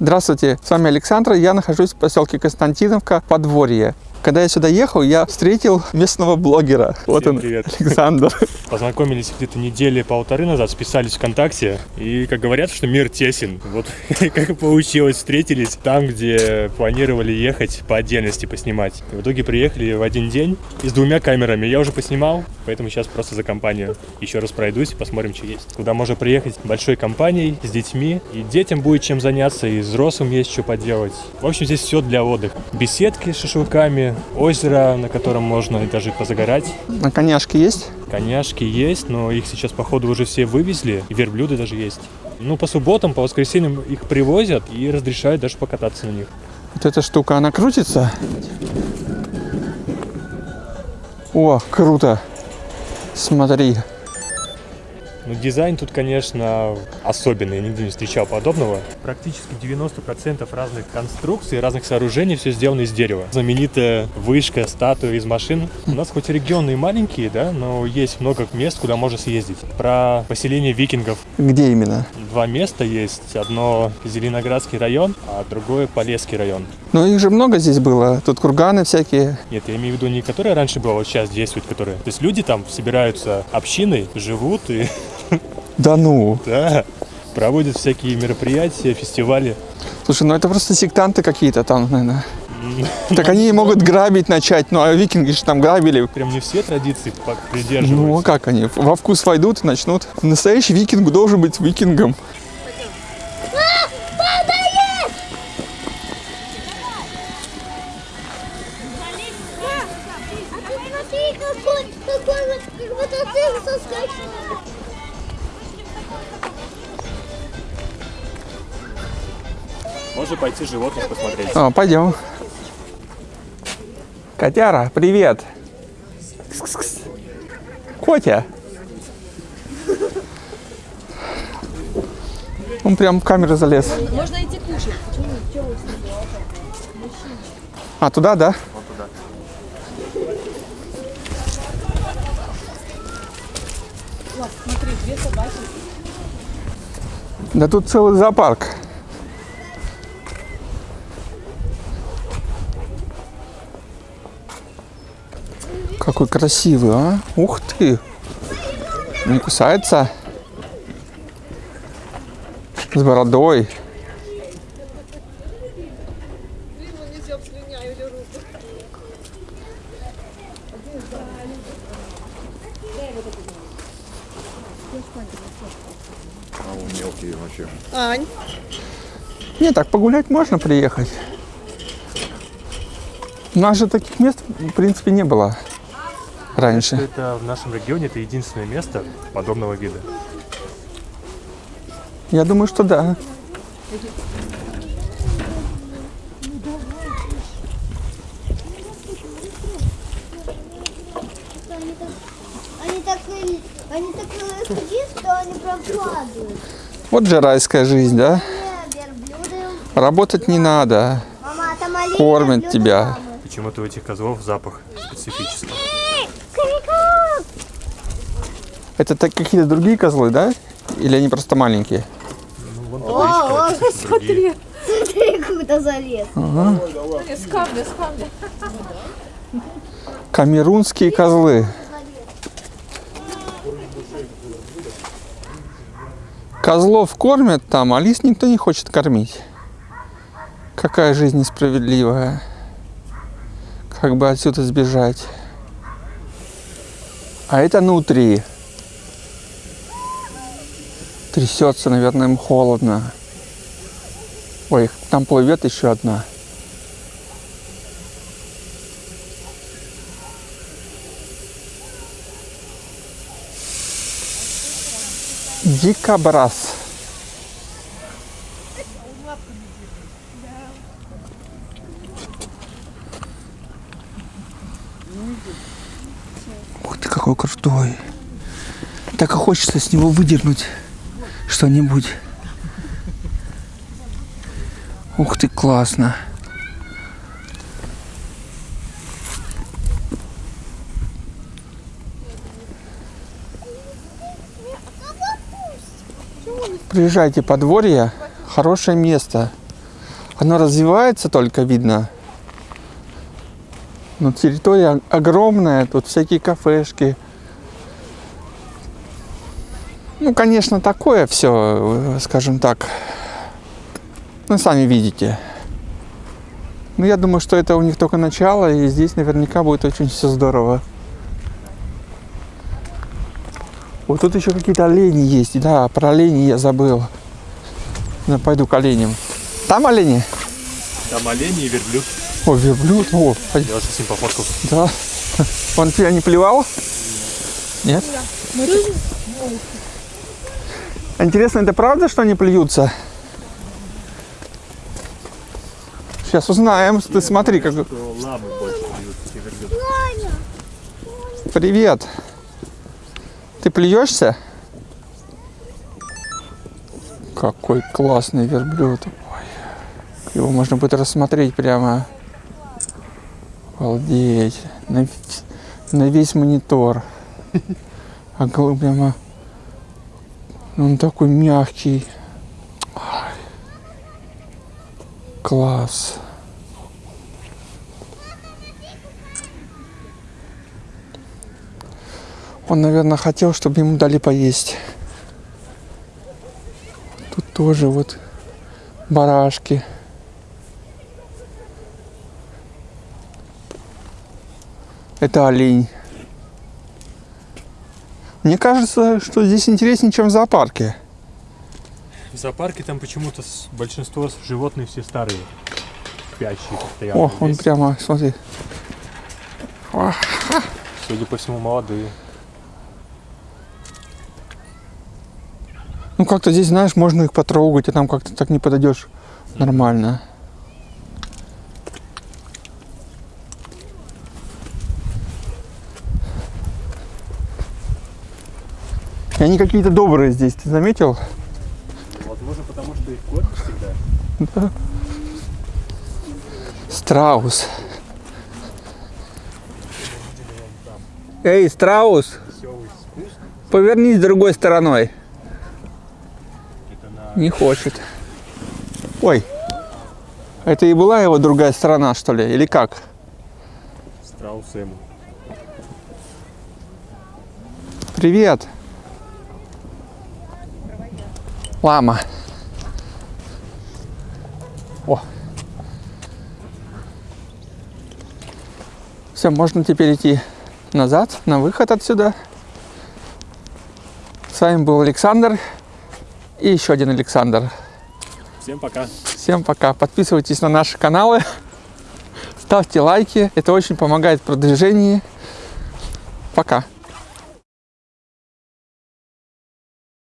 Здравствуйте, с вами Александр. Я нахожусь в поселке Константиновка, Подворье. Когда я сюда ехал, я встретил местного блогера. вот Всем он, привет. Александр. Познакомились где-то недели полторы назад, списались ВКонтакте. И, как говорят, что мир тесен. Вот как получилось, встретились там, где планировали ехать по отдельности поснимать. И в итоге приехали в один день и с двумя камерами. Я уже поснимал, поэтому сейчас просто за компанию еще раз пройдусь и посмотрим, что есть. Куда можно приехать большой компанией, с детьми. И детям будет чем заняться, и взрослым есть что поделать. В общем, здесь все для отдыха. Беседки с шашлыками, озеро, на котором можно даже позагорать. На коняшке есть? Коняшки есть, но их сейчас, походу, уже все вывезли. И верблюды даже есть. Ну, по субботам, по воскресеньям их привозят и разрешают даже покататься на них. Вот эта штука, она крутится? О, круто. Смотри. Ну, дизайн тут, конечно, особенный, я нигде не встречал подобного. Практически 90% разных конструкций, разных сооружений все сделано из дерева. Знаменитая вышка, статуя из машин. У нас хоть регионы и маленькие, да, но есть много мест, куда можно съездить. Про поселение викингов. Где именно? Два места есть. Одно Зеленоградский район, а другое Полесский район. Ну, их же много здесь было. Тут курганы всякие. Нет, я имею в виду не которые раньше было, вот сейчас действуют, которые. То есть люди там собираются общиной, живут и Да ну. да, проводят всякие мероприятия, фестивали. Слушай, ну это просто сектанты какие-то там, наверное. Так они могут грабить начать, ну а викинги же там грабили. Прям не все традиции по- Ну а придерживаются. как они? Во вкус войдут и начнут. Настоящий викинг должен быть викингом. А ты смотри, какой, какой вот мотоцикл соскочил. Можно пойти животных посмотреть. А, пойдем. Котяра, привет. Кс-кс-кс. Котя. Он прям в камеру залез. Можно идти кушать. А, туда, да? Смотри, две собаки. Да тут целый зоопарк. Какой красивый, а? Ух ты! Не кусается? С бородой. Ань. Не, так погулять можно приехать. У нас же таких мест, в принципе, не было раньше. Это в нашем регионе это единственное место подобного вида. Я думаю, что да. Они так, они так, и- они так сидят, что они прям падают. Вот же райская жизнь, да? Работать не надо. Мама, а Кормят тебя. Почему-то у этих козлов запах специфический. Это так какие-то другие козлы, да? Или они просто маленькие? Ну, вон О, это другие. Смотри, куда залез. С камня, с камня. Камерунские козлы. Козлов кормят там, а лис никто не хочет кормить. Какая жизнь несправедливая. Как бы отсюда сбежать. А это нутри. Трясется, наверное, им холодно. Ой, там плывет еще одна. Дикобраз. Ух ты, какой крутой. Так и хочется с него выдернуть что-нибудь. Ух ты, классно. Приезжайте подворье, хорошее место. Оно развивается только, видно. Но территория огромная, тут всякие кафешки. Ну, конечно, такое все, скажем так. Ну, сами видите. Ну, я думаю, что это у них только начало, и здесь наверняка будет очень все здорово. Вот тут еще какие-то олени есть. Да, про оленей я забыл. Я пойду к оленям. Там олени? Там олени и верблюд. О, верблюд. О. Я с ним пофоткал. Да. Он тебя не плевал? Нет? Интересно, это правда, что они плюются? Сейчас узнаем. Ты смотри, как... Привет. Ты плюешься? Какой классный верблюд. Ой. Его можно будет рассмотреть прямо. Обалдеть. На, на весь монитор. А прямо... Он такой мягкий. Класс. Он, наверное, хотел, чтобы ему дали поесть. Тут тоже вот барашки. Это олень. Мне кажется, что здесь интереснее, чем в зоопарке. В зоопарке там почему-то большинство животных все старые. Спящие постоянно. О, он Здесь, прямо, смотри. Судя по всему, молодые. Ну, как-то здесь, знаешь, можно их потрогать, а там как-то так не подойдешь нормально. И они какие-то добрые здесь, ты заметил? Возможно, потому что их кормят всегда. Страус. Эй, страус, повернись другой стороной. Не хочет. Ой, это и была его другая сторона, что ли, или как? страус ему. Привет. Лама. О. Все, можно теперь идти назад, на выход отсюда. С вами был Александр и еще один Александр. Всем пока. Всем пока. Подписывайтесь на наши каналы, ставьте лайки. Это очень помогает в продвижении. Пока.